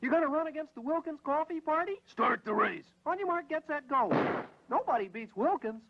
You're gonna run against the Wilkins Coffee Party? Start the race. On your mark, get set, go. Nobody beats Wilkins.